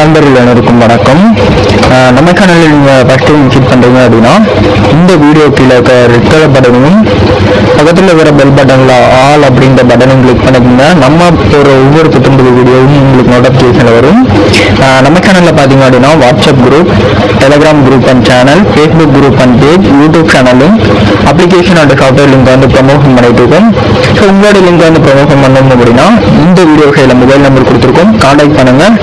நண்பர்கள் அனைவருக்கும் வணக்கம். நம்ம சேனலில் நீங்கள் ஃபஸ்ட் டைம் விசிட் பண்ணுறீங்க அப்படின்னா இந்த வீடியோ கீழே இருக்க ரெட் கலர் பட்டனும் பக்கத்தில் இருக்கிற பெல் பட்டனில் ஆல் அப்படின்ற பட்டனும் கிளிக் பண்ணிக்கோங்க. நம்ம ஒரு ஒவ்வொரு புத்தம்புது வீடியோவும் உங்களுக்கு நோட்டிஃபிகேஷனில் வரும். நம்ம சேனலில் பார்த்தீங்க அப்படின்னா WhatsApp group Telegram group and channel Facebook group and page YouTube சேனலும் அப்ளிகேஷன் அண்ட் சாஃப்ட்வேர் லிங்க் வந்து ப்ரமோஷன் பண்ணிட்டு இருக்கோம். ஸோ உங்களோட லிங்க் வந்து ப்ரமோஷன் பண்ணணும் அப்படின்னா இந்த வீடியோ கையில் மொபைல் நம்பர் கொடுத்துருக்கோம். கான்டாக்ட் பண்ணுங்கள்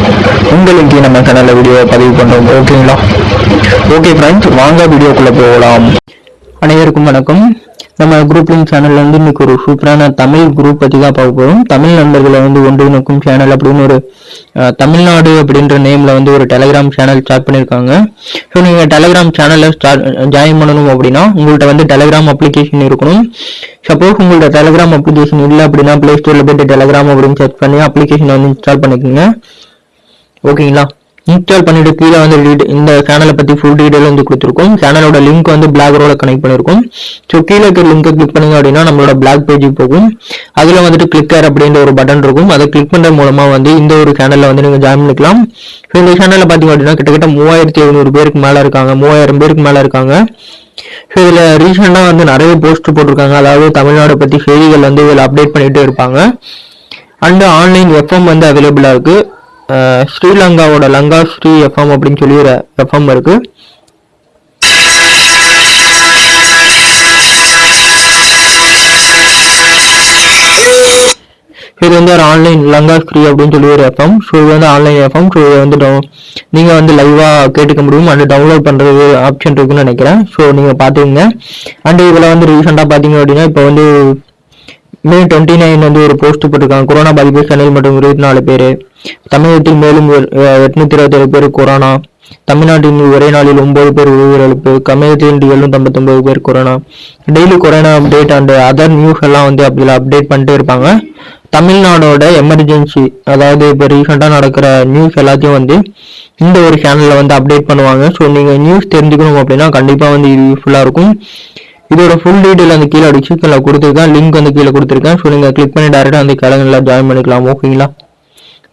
உங்கள் லிங்க் நம்ம சேனலில் வீடியோ பதிவு பண்ணுறோம் ஓகே ஓகேங்களா ஓகே ஃப்ரெண்ட்ஸ் வாங்க வீடியோக்குள்ளே போகலாம். அனைவருக்கும் வணக்கம். நம்ம குரூப் லிங்க் சேனல்ல வந்து இன்னைக்கு ஒரு சூப்பரான தமிழ் குரூப் பத்தி தான் பார்க்க போகிறோம் தமிழ் நண்பர்களை வந்து ஒன்றிணைக்கும் சேனல் அப்படின்னு ஒரு தமிழ்நாடு அப்படின்ற நேம்ல வந்து ஒரு டெலிகிராம் சேனல் ஸ்டார்ட் பண்ணியிருக்காங்க. ஸோ நீங்க டெலிகிராம் சேனல்ல ஸ்டார்ட் ஜாயின் பண்ணணும் அப்படின்னா உங்கள்ட்ட வந்து டெலிகிராம் அப்ளிகேஷன் இருக்கணும். சப்போஸ் உங்கள்ட்ட டெலிகிராம் அப்ளிகேஷன் இல்லை அப்படின்னா பிளே ஸ்டோர்ல போயிட்டு டெலிகிராம் அப்படின்னு சர்ச் பண்ணி அப்ளிகேஷன் வந்து இன்ஸ்டால் பண்ணிக்கோங்க. ஓகேங்களா இன்ஸ்டால் பண்ணிட்டு கீழே வந்து இந்த சேனலை பத்தி ஃபுல் டீடைல் வந்து கொடுத்துருக்கோம். சேனலோட லிங்க் வந்து பிளாக்ரோட கனெக்ட் பண்ணிருக்கோம். ஸோ கீழே இருக்க லிங்கை கிளிக் பண்ணுங்க அப்படின்னா நம்மளோட பிளாக் பேஜுக்கு போகும். அதுல வந்துட்டு கிளிக்கர் அப்படின்ற ஒரு பட்டன் இருக்கும். அதை கிளிக் பண்ற மூலமா வந்து இந்த ஒரு சேனல்ல வந்து நீங்க ஜாயின் பண்ணிக்கலாம். ஸோ இந்த சேனல்ல பாத்தீங்க அப்படின்னா கிட்டத்தட்ட மூவாயிரத்தி எழுநூறு பேருக்கு மேல இருக்காங்க. மூவாயிரம் பேருக்கு மேல இருக்காங்க. ஸோ இதில் ரீசெண்டாக வந்து நிறைய போஸ்ட் போட்டிருக்காங்க. அதாவது தமிழ்நாடு பற்றி செய்திகள் வந்து இதில் அப்டேட் பண்ணிட்டு இருப்பாங்க. அண்ட் ஆன்லைன் எஃப்எம் வந்து அவைலபிளாக இருக்கு. ஸ்ரீலங்காவோட லங்கா ஸ்ரீ எஃப்எம் அப்படின்னு சொல்லி ஒரு எஃப்எம் இருக்கு. இது வந்து ஒரு ஆன்லைன் லங்கா ஸ்ரீ அப்படின்னு சொல்லி ஒரு எஃப்எம் ஸோ இது வந்து ஆன்லைன் எஃப்எம் ஸோ இதை வந்து நீங்கள் வந்து லைவாக கேட்டுக்க முடியும். அண்ட் டவுன்லோட் பண்ணுறது ஆப்ஷன் இருக்குன்னு நினைக்கிறேன். ஸோ நீங்கள் பார்த்துக்கோங்க. அண்ட் இதில் வந்து ரீசெண்டாக பார்த்தீங்க அப்படின்னா இப்போ வந்து மே டுவெண்ட்டி நைன் வந்து ஒரு போஸ்ட் போட்டிருக்காங்க. கொரோனா பாதிப்பு சென்னையில் மட்டும் இருபத்தி நாலு பேர். தமிழகத்தில் மேலும் எட்நூத்தி இருபத்தேழு பேர் கொரோனா தமிழ்நாட்டின் ஒரே நாளில் ஒன்பது பேர் உயிரிழப்பு. தமிழகத்தில் எழுநூத்தி பேர் corona daily corona update and other news எல்லாம் வந்து அதில் அப்டேட் பண்ணிட்டே இருப்பாங்க. தமிழ்நாடோட எமர்ஜென்சி அதாவது இப்போ ரீசெண்டாக நடக்கிற நியூஸ் எல்லாத்தையும் வந்து இந்த ஒரு சேனலில் வந்து அப்டேட் பண்ணுவாங்க. ஸோ நீங்கள் நியூஸ் தெரிஞ்சுக்கணும் அப்படின்னா கண்டிப்பாக வந்து இது யூஸ்ஃபுல்லாக இருக்கும். இதோட ஃபுல் டீடைல் அந்த கீழே டிஸ்கிரிப்ஷனில் கொடுத்துருக்கேன். லிங்க் வந்து கீழே கொடுத்துருக்கேன். ஸோ நீங்கள் கிளிக் பண்ணி டேரெக்டாக அந்த கிழங்குல ஜாயின் பண்ணிக்கலாம். ஓகேங்களா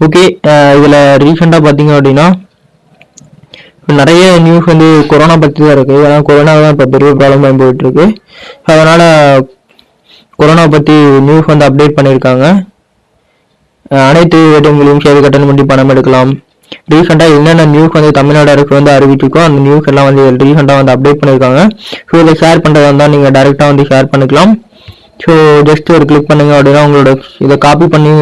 ஓகே இதில் ரீசெண்டாக பார்த்தீங்க அப்படின்னா நிறைய நியூஸ் வந்து கொரோனா பற்றி தான் இருக்குது ஏன்னா கொரோனா தான் இப்போ பெரிய ப்ராப்ளம் போயிட்டு அதனால் கொரோனா பற்றி நியூஸ் வந்து அப்டேட் பண்ணியிருக்காங்க. அனைத்து வேட்டங்களையும் சேவை கட்டணம் பண்ணி பணம் எடுக்கலாம். ரீசெண்டாக என்னென்ன நியூஸ் வந்து தமிழ்நாடு அரசு வந்து அறிவிச்சிருக்கோ அந்த நியூஸ் எல்லாம் வந்து ரீசெண்டாக வந்து அப்டேட் பண்ணியிருக்காங்க ஸோ இதை ஷேர் பண்ணுறதா இருந்தால் நீங்கள் டேரெக்டாக வந்து ஷேர் பண்ணிக்கலாம். ஸோ ஜஸ்ட் ஒரு கிளிக் பண்ணுங்க அப்படின்னா உங்களோட இதை காப்பி பண்ணி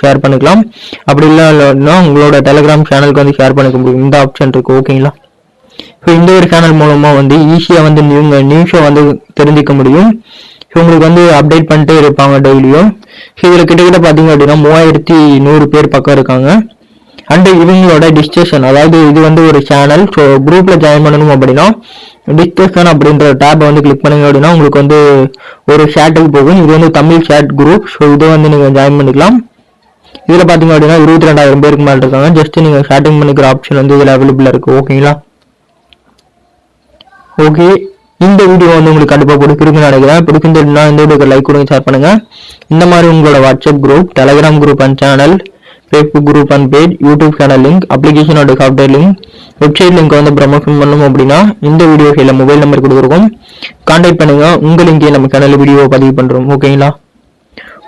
ஷேர் பண்ணிக்கலாம். அப்படி இல்லைன்னா உங்களோட டெலிகிராம் சேனலுக்கு வந்து ஷேர் பண்ணிக்க முடியும் இந்த ஆப்ஷன் இருக்குது ஓகேங்களா ஸோ இந்த ஒரு சேனல் மூலமாக வந்து ஈஸியாக வந்து நியூ நியூஸை வந்து தெரிஞ்சுக்க முடியும். ஸோ உங்களுக்கு வந்து அப்டேட் பண்ணிட்டே இருப்பாங்க டெய்லியும் ஸோ இதில் கிட்டத்தட்ட பார்த்தீங்க அப்படின்னா மூவாயிரத்தி நூறு பேர் பக்கம் இருக்காங்க. அண்ட் இவங்களோட டிஸ்கஷன் அதாவது இது வந்து ஒரு சேனல் ஸோ குரூப்பில் ஜாயின் பண்ணணும் அப்படின்னா டிஸ்கஷன் அப்படின்ற டேப்பை வந்து கிளிக் பண்ணுங்க அப்படின்னா உங்களுக்கு வந்து ஒரு ஷேட்டுக்கு போகும். இது வந்து தமிழ் ஷேட் குரூப் ஸோ இதை வந்து நீங்கள் ஜாயின் பண்ணிக்கலாம். இதில் பார்த்தீங்க அப்படின்னா இருபத்தி ரெண்டாயிரம் பேருக்கு மேலே இருக்காங்க. ஜஸ்ட் நீங்கள் ஷேட்டிங் பண்ணிக்கிற ஆப்ஷன் வந்து இதில் அவைலபிளாக இருக்குது ஓகேங்களா ஓகே இந்த வீடியோ வந்து உங்களுக்கு கண்டிப்பாக பிடிச்சிருக்குன்னு நினைக்கிறேன். பிடிச்சிருந்ததுன்னா இந்த வீடியோக்கு லைக் கொடுங்க ஷேர் பண்ணுங்கள் இந்த மாதிரி உங்களோட WhatsApp group Telegram group and channel Facebook group and page YouTube channel link அப்ளிகேஷனோட software link website link வந்து ப்ரமோஷன் பண்ணணும் அப்படின்னா இந்த வீடியோ கையில் மொபைல் நம்பர் கொடுத்துருக்கோம். கான்டாக்ட் பண்ணுங்க உங்கள் லிங்கே நம்ம சேனல் வீடியோ பதிவு பண்ணுறோம் ஓகேங்களா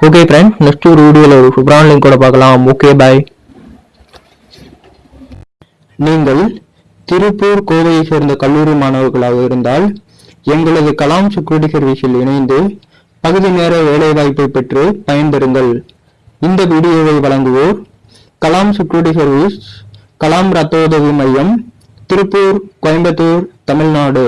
ஓகே ஃப்ரெண்ட்ஸ் நெக்ஸ்ட் ஒரு வீடியோவில் ஒரு சூப்பரான லிங்கோட பார்க்கலாம். ஓகே பாய் நீங்கள் திருப்பூர் கோவையை சேர்ந்த கல்லூரி மாணவர்களாக இருந்தால் எங்களது கலாம் செக்யூரிட்டி சர்வீஸில் இணைந்து பகுதி நேர வேலைவாய்ப்பை பெற்று பயன்பெறுங்கள். இந்த வீடியோவை வழங்குவோர் கலாம் செக்யூரிட்டி சர்வீஸ் கலாம் ரத்த உதவி மையம் திருப்பூர் கோயம்புத்தூர் தமிழ்நாடு.